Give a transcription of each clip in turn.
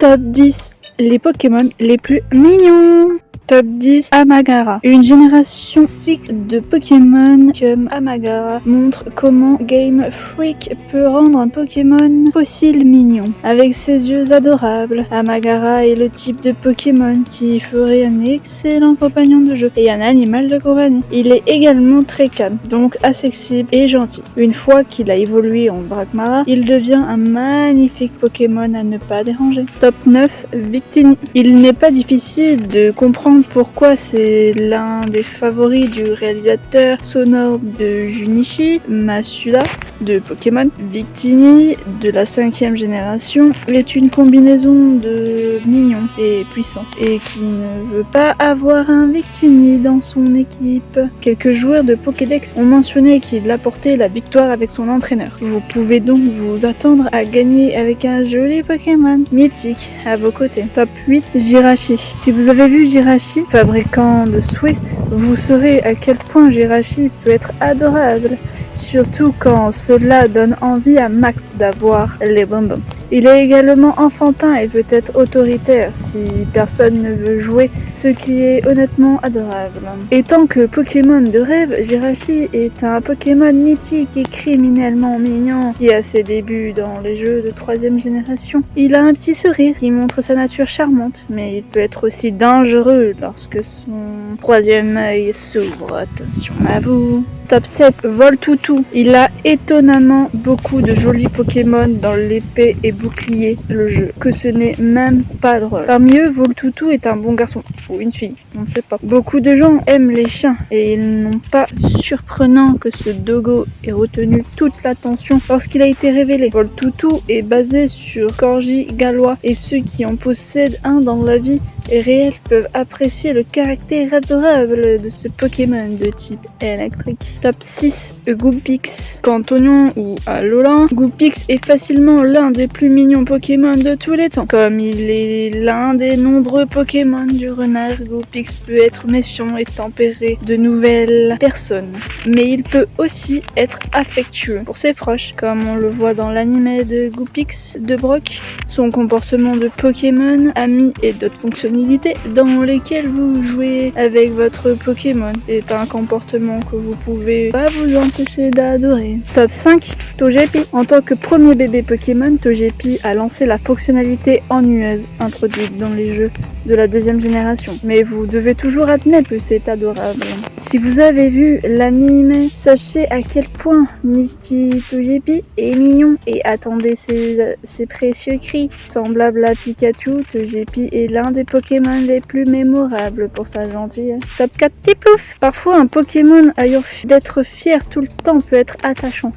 Top 10 les Pokémon les plus mignons Top 10 Amagara. Une génération 6 de Pokémon comme Amagara montre comment Game Freak peut rendre un Pokémon fossile mignon. Avec ses yeux adorables, Amagara est le type de Pokémon qui ferait un excellent compagnon de jeu et un animal de compagnie. Il est également très calme, donc accessible et gentil. Une fois qu'il a évolué en Dragmara, il devient un magnifique Pokémon à ne pas déranger. Top 9 Victini. Il n'est pas difficile de comprendre pourquoi c'est l'un des favoris du réalisateur sonore de Junichi, Masuda de Pokémon. Victini de la cinquième génération est une combinaison de mignon et puissant et qui ne veut pas avoir un Victini dans son équipe. Quelques joueurs de Pokédex ont mentionné qu'il apportait la victoire avec son entraîneur. Vous pouvez donc vous attendre à gagner avec un joli Pokémon mythique à vos côtés. Top 8 Jirachi. Si vous avez vu Jirachi fabricant de souhaits, vous saurez à quel point Jirachi peut être adorable, surtout quand cela donne envie à Max d'avoir les bonbons. Il est également enfantin et peut être autoritaire si personne ne veut jouer, ce qui est honnêtement adorable. Et tant que Pokémon de rêve, Jirachi est un Pokémon mythique et criminellement mignon qui a ses débuts dans les jeux de troisième génération. Il a un petit sourire qui montre sa nature charmante, mais il peut être aussi dangereux lorsque son troisième œil s'ouvre. Attention à vous Top 7, Voltoutou. Il a étonnamment beaucoup de jolis Pokémon dans l'épée et bouclier le jeu, que ce n'est même pas drôle. Parmi eux, Voltoutou est un bon garçon, ou une fille, on ne sait pas. Beaucoup de gens aiment les chiens, et ils n'ont pas surprenant que ce dogo ait retenu toute l'attention lorsqu'il a été révélé. Voltoutou est basé sur Corgi gallois, et ceux qui en possèdent un dans la vie réels peuvent apprécier le caractère adorable de ce Pokémon de type électrique. Top 6, Goopix. Cantonion ou Alolan, Goopix est facilement l'un des plus mignons Pokémon de tous les temps. Comme il est l'un des nombreux Pokémon du renard, Goopix peut être méfiant et tempéré de nouvelles personnes. Mais il peut aussi être affectueux pour ses proches, comme on le voit dans l'anime de Goopix de Brock. Son comportement de Pokémon, ami et d'autres fonctionnalités dans lesquelles vous jouez avec votre Pokémon. C'est un comportement que vous pouvez pas vous empêcher d'adorer. Top 5, Togepi. En tant que premier bébé Pokémon, Togepi a lancé la fonctionnalité ennuyeuse introduite dans les jeux de la deuxième génération. Mais vous devez toujours admettre que c'est adorable. Si vous avez vu l'anime, sachez à quel point Misty Togepi est mignon et attendez ses, ses précieux cris. Semblable à Pikachu, Togepi est l'un des Pokémon les plus mémorables pour sa gentillesse. Top 4 Tiplouf Parfois un Pokémon ayant d'être fier tout le temps peut être attachant.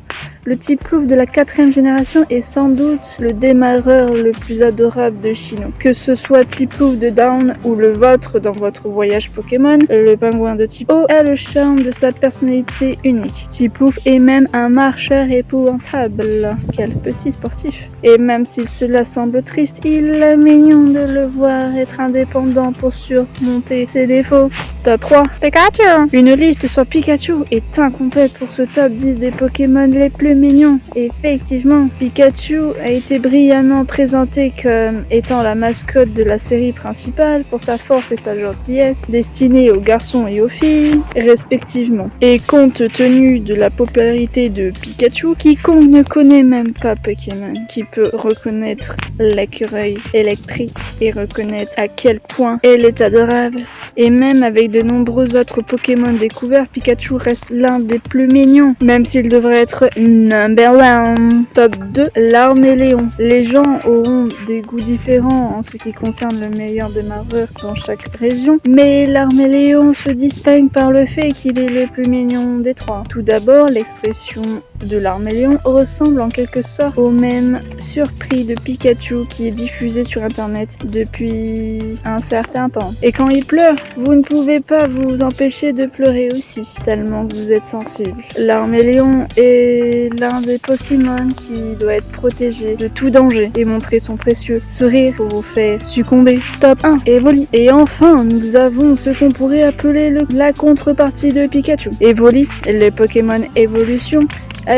Le Tiplouf de la quatrième génération est sans doute le démarreur le plus adorable de Chino. Que ce soit Tiplouf de Down ou le vôtre dans votre voyage Pokémon, le pingouin de Tipo a le charme de sa personnalité unique. Tiplouf est même un marcheur épouvantable. Quel petit sportif. Et même si cela semble triste, il est mignon de le voir être indépendant pour surmonter ses défauts. Top 3. Pikachu Une liste sur Pikachu est incomplète pour ce top 10 des Pokémon les plus mignon. Effectivement, Pikachu a été brillamment présenté comme étant la mascotte de la série principale pour sa force et sa gentillesse, destinée aux garçons et aux filles, respectivement. Et compte tenu de la popularité de Pikachu, quiconque ne connaît même pas Pokémon, qui peut reconnaître l'écureuil électrique et reconnaître à quel point elle est adorable. Et même avec de nombreux autres Pokémon découverts, Pikachu reste l'un des plus mignons, même s'il devrait être Number 1 Top 2 L'Arméléon. Les gens auront des goûts différents en ce qui concerne le meilleur démarreur dans chaque région, mais l'Arméléon se distingue par le fait qu'il est le plus mignon des trois. Tout d'abord, l'expression de l'Arméléon ressemble en quelque sorte au même surpris de Pikachu qui est diffusé sur internet depuis un certain temps. Et quand il pleure, vous ne pouvez pas vous empêcher de pleurer aussi, tellement vous êtes sensible. L'Arméléon est l'un des Pokémon qui doit être protégé de tout danger et montrer son précieux sourire pour vous faire succomber. Top 1, Evoli. Et enfin, nous avons ce qu'on pourrait appeler le, la contrepartie de Pikachu. Evoli, les Pokémon évolution,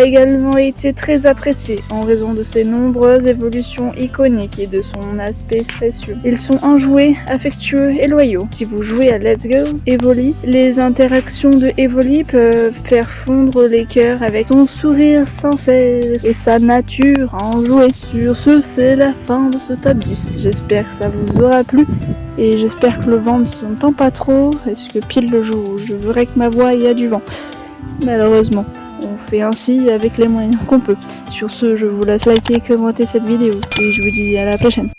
également été très apprécié en raison de ses nombreuses évolutions iconiques et de son aspect précieux. Ils sont enjoués, affectueux et loyaux. Si vous jouez à Let's Go Evoli, les interactions de Evoli peuvent faire fondre les cœurs avec son sourire sincère et sa nature à en jouer. Sur ce, c'est la fin de ce top 10. J'espère que ça vous aura plu et j'espère que le vent ne s'entend pas trop parce que pile le jour je voudrais que ma voix y a du vent? Malheureusement. On fait ainsi avec les moyens qu'on peut. Sur ce, je vous laisse liker, commenter cette vidéo et je vous dis à la prochaine.